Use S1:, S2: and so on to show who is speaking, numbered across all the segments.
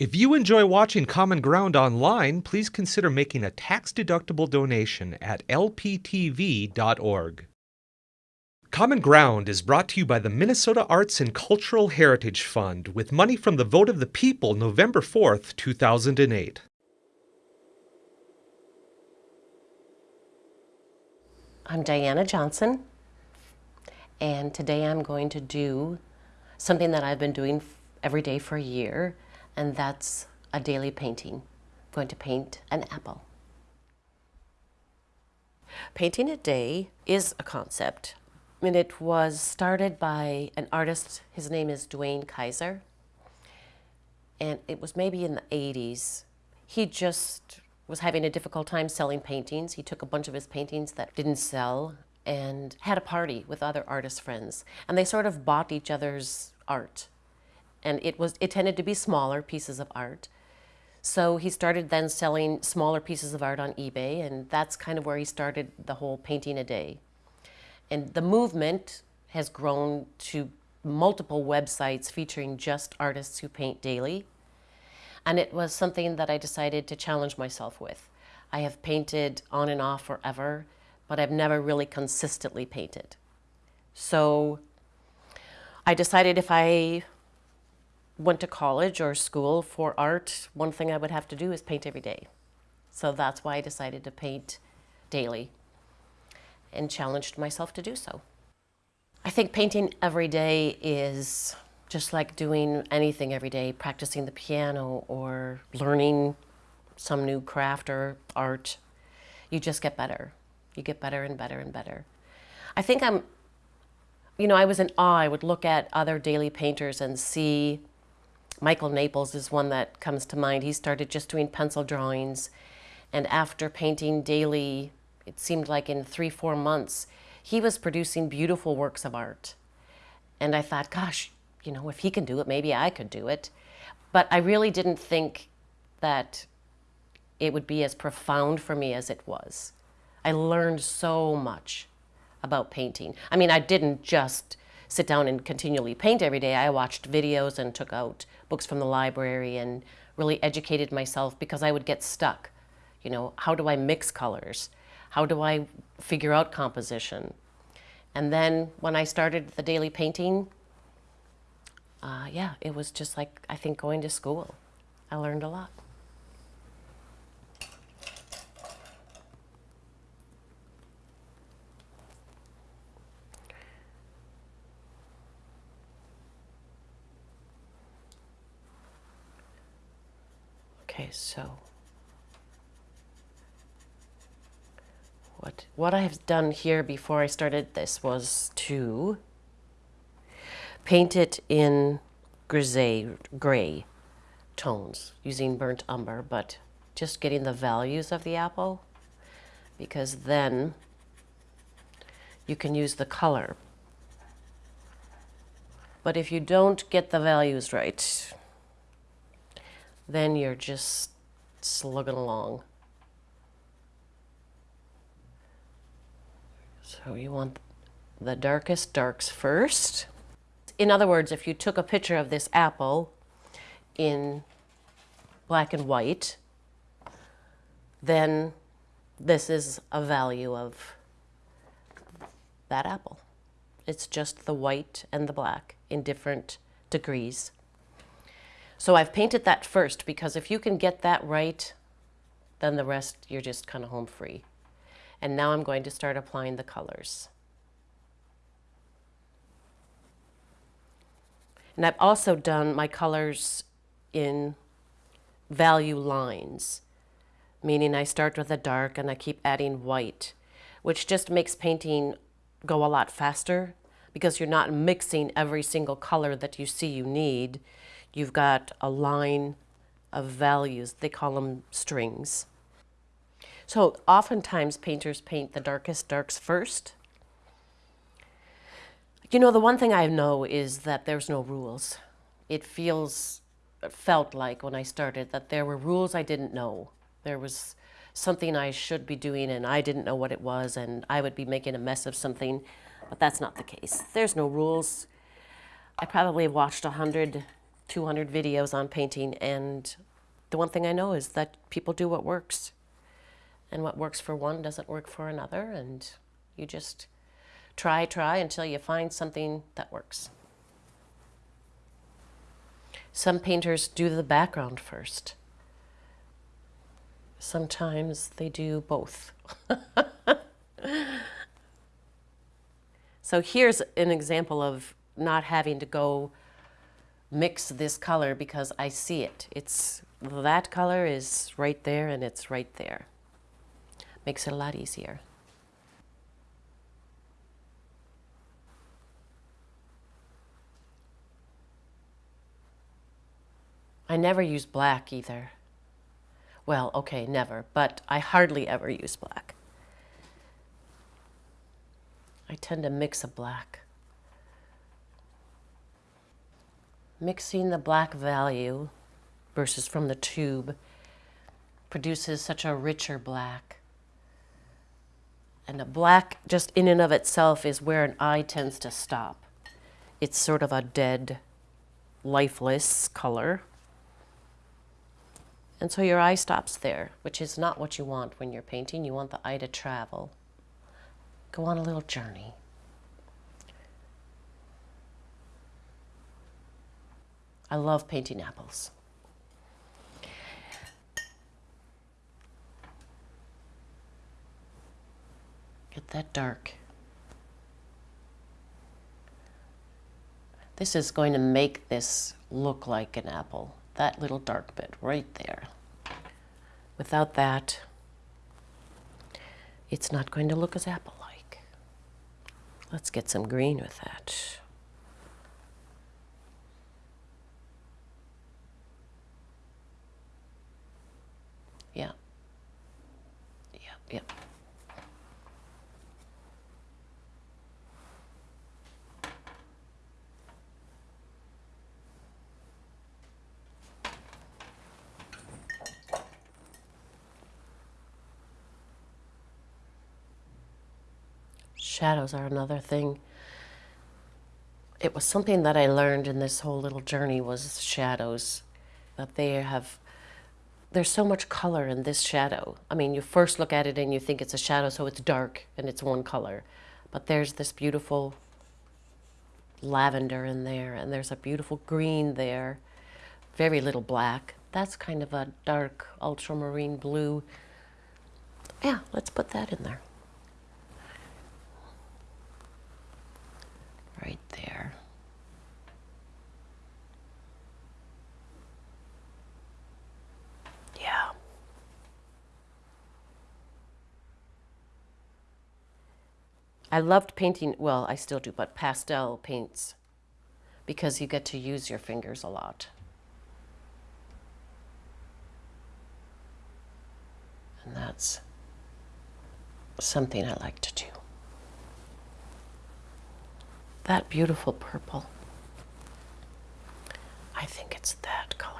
S1: If you enjoy watching Common Ground online, please consider making a tax-deductible donation at lptv.org. Common Ground is brought to you by the Minnesota Arts and Cultural Heritage Fund with money from the vote of the people November 4th, 2008.
S2: I'm Diana Johnson, and today I'm going to do something that I've been doing every day for a year, and that's a daily painting. I'm going to paint an apple. Painting a day is a concept and it was started by an artist, his name is Duane Keiser, and it was maybe in the 80s. He just was having a difficult time selling paintings. He took a bunch of his paintings that didn't sell and had a party with other artist friends. And they sort of bought each other's art. And it, was, it tended to be smaller pieces of art. So he started then selling smaller pieces of art on eBay, and that's kind of where he started the whole painting a day. And the movement has grown to multiple websites featuring just artists who paint daily. And it was something that I decided to challenge myself with. I have painted on and off forever, but I've never really consistently painted. So I decided if I went to college or school for art, one thing I would have to do is paint every day. So that's why I decided to paint daily and challenged myself to do so. I think painting every day is just like doing anything every day, practicing the piano or learning some new craft or art. You just get better. You get better and better and better. I think I'm, you know, I was in awe. I would look at other daily painters and see Michael Naples is one that comes to mind. He started just doing pencil drawings and after painting daily it seemed like in three, four months, he was producing beautiful works of art. And I thought, gosh, you know, if he can do it, maybe I could do it. But I really didn't think that it would be as profound for me as it was. I learned so much about painting. I mean, I didn't just sit down and continually paint every day. I watched videos and took out books from the library and really educated myself because I would get stuck. You know, how do I mix colors? How do I figure out composition? And then when I started the daily painting, uh, yeah, it was just like, I think, going to school. I learned a lot. Okay, so What, what I have done here before I started this was to paint it in grisette, gray tones using burnt umber, but just getting the values of the apple because then you can use the color. But if you don't get the values right, then you're just slugging along. So you want the darkest darks first. In other words, if you took a picture of this apple in black and white, then this is a value of that apple. It's just the white and the black in different degrees. So I've painted that first because if you can get that right, then the rest you're just kind of home free. And now I'm going to start applying the colors. And I've also done my colors in value lines, meaning I start with a dark and I keep adding white, which just makes painting go a lot faster because you're not mixing every single color that you see you need. You've got a line of values. They call them strings. So oftentimes painters paint the darkest darks first. You know, the one thing I know is that there's no rules. It feels, felt like when I started that there were rules I didn't know. There was something I should be doing and I didn't know what it was and I would be making a mess of something, but that's not the case. There's no rules. I probably watched a hundred 200 videos on painting, and the one thing I know is that people do what works. And what works for one doesn't work for another, and you just try, try until you find something that works. Some painters do the background first. Sometimes they do both. so here's an example of not having to go mix this color because I see it. It's that color is right there and it's right there. Makes it a lot easier. I never use black either. Well, okay, never, but I hardly ever use black. I tend to mix a black. Mixing the black value versus from the tube produces such a richer black. And a black, just in and of itself, is where an eye tends to stop. It's sort of a dead, lifeless color. And so your eye stops there, which is not what you want when you're painting. You want the eye to travel, go on a little journey. I love painting apples. Get that dark. This is going to make this look like an apple that little dark bit right there. Without that, it's not going to look as apple-like. Let's get some green with that. Yeah. Yep. Shadows are another thing. It was something that I learned in this whole little journey was shadows. That they have, there's so much color in this shadow. I mean, you first look at it and you think it's a shadow, so it's dark and it's one color. But there's this beautiful lavender in there, and there's a beautiful green there, very little black. That's kind of a dark ultramarine blue. Yeah, let's put that in there. right there. Yeah. I loved painting, well, I still do, but pastel paints because you get to use your fingers a lot. And that's something I like to do that beautiful purple. I think it's that color.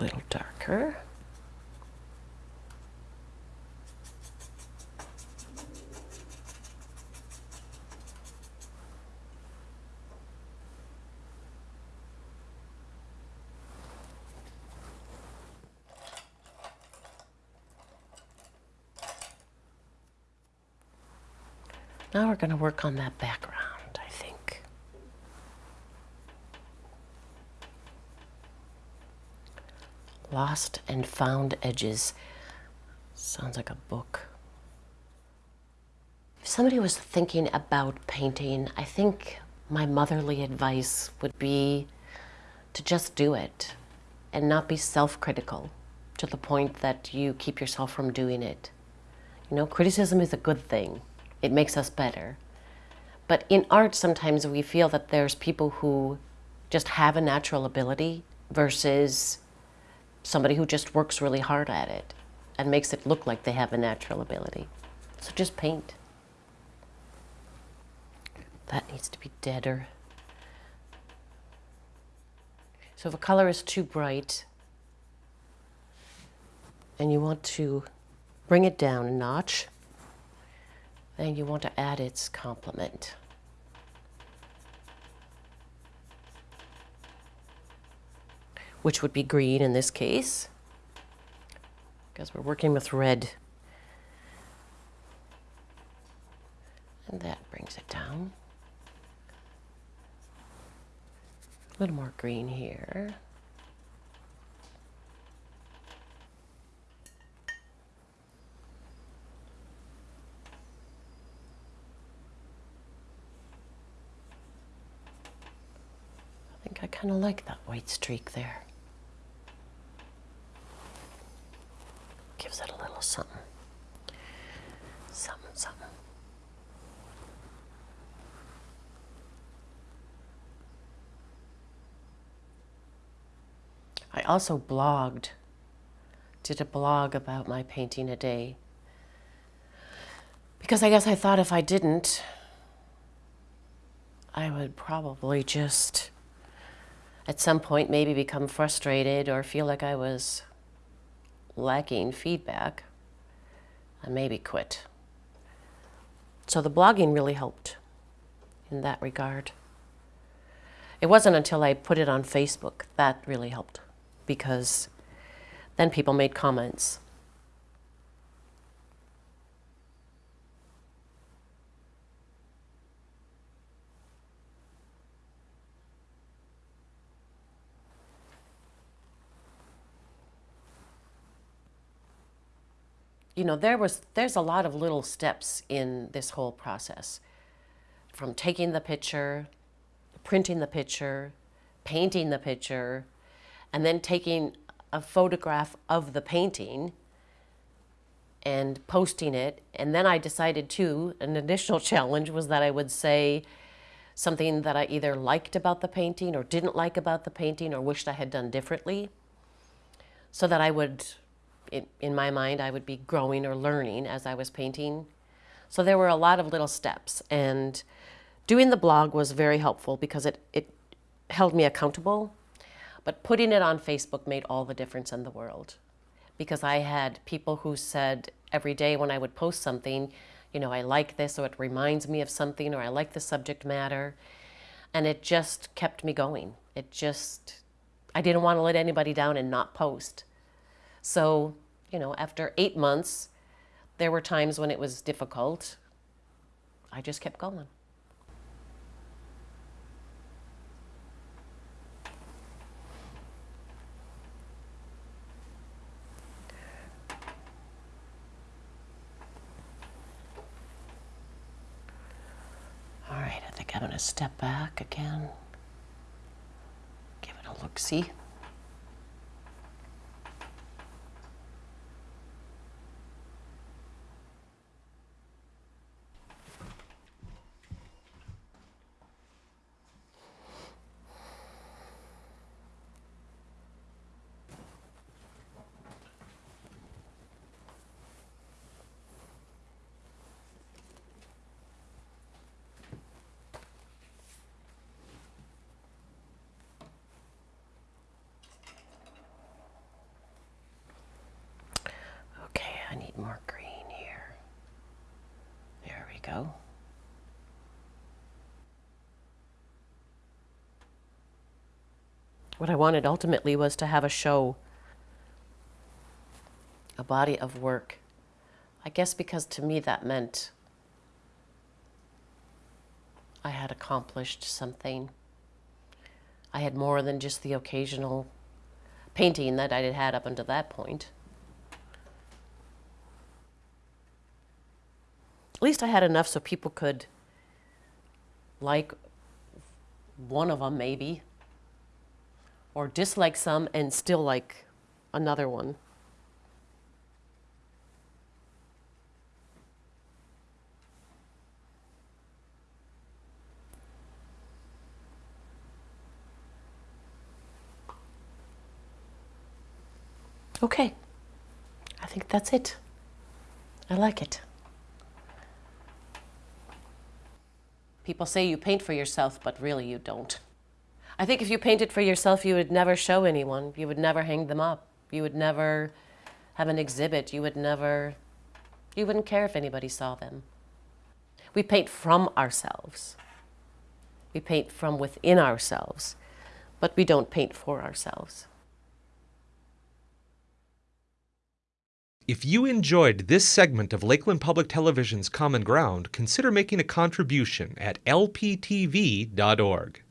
S2: A little darker. Now we're going to work on that background, I think. Lost and Found Edges. Sounds like a book. If somebody was thinking about painting, I think my motherly advice would be to just do it and not be self-critical to the point that you keep yourself from doing it. You know, criticism is a good thing. It makes us better. But in art, sometimes we feel that there's people who just have a natural ability versus somebody who just works really hard at it and makes it look like they have a natural ability. So just paint. That needs to be deader. So if a color is too bright, and you want to bring it down a notch. Then you want to add its complement. Which would be green in this case, because we're working with red. And that brings it down. A little more green here. I think I kind of like that white streak there. Gives it a little something. Something, something. I also blogged, did a blog about my painting a day. Because I guess I thought if I didn't, I would probably just at some point maybe become frustrated or feel like I was lacking feedback and maybe quit. So the blogging really helped in that regard. It wasn't until I put it on Facebook that really helped because then people made comments. You know, there was there's a lot of little steps in this whole process. From taking the picture, printing the picture, painting the picture, and then taking a photograph of the painting and posting it. And then I decided too, an additional challenge was that I would say something that I either liked about the painting or didn't like about the painting or wished I had done differently. So that I would, in, in my mind, I would be growing or learning as I was painting. So there were a lot of little steps. And doing the blog was very helpful because it, it held me accountable but putting it on Facebook made all the difference in the world because I had people who said every day when I would post something, you know, I like this or it reminds me of something or I like the subject matter. And it just kept me going. It just, I didn't want to let anybody down and not post. So, you know, after eight months, there were times when it was difficult. I just kept going. All right, I think I'm to step back again, give it a look-see. More green here. There we go. What I wanted ultimately was to have a show, a body of work. I guess because to me that meant I had accomplished something. I had more than just the occasional painting that I had had up until that point. At least I had enough so people could like one of them maybe, or dislike some and still like another one. Okay, I think that's it. I like it. People say you paint for yourself, but really you don't. I think if you painted for yourself, you would never show anyone. You would never hang them up. You would never have an exhibit, you would never, you wouldn't care if anybody saw them. We paint from ourselves. We paint from within ourselves, but we don't paint for ourselves.
S1: If you enjoyed this segment of Lakeland Public Television's Common Ground, consider making a contribution at lptv.org.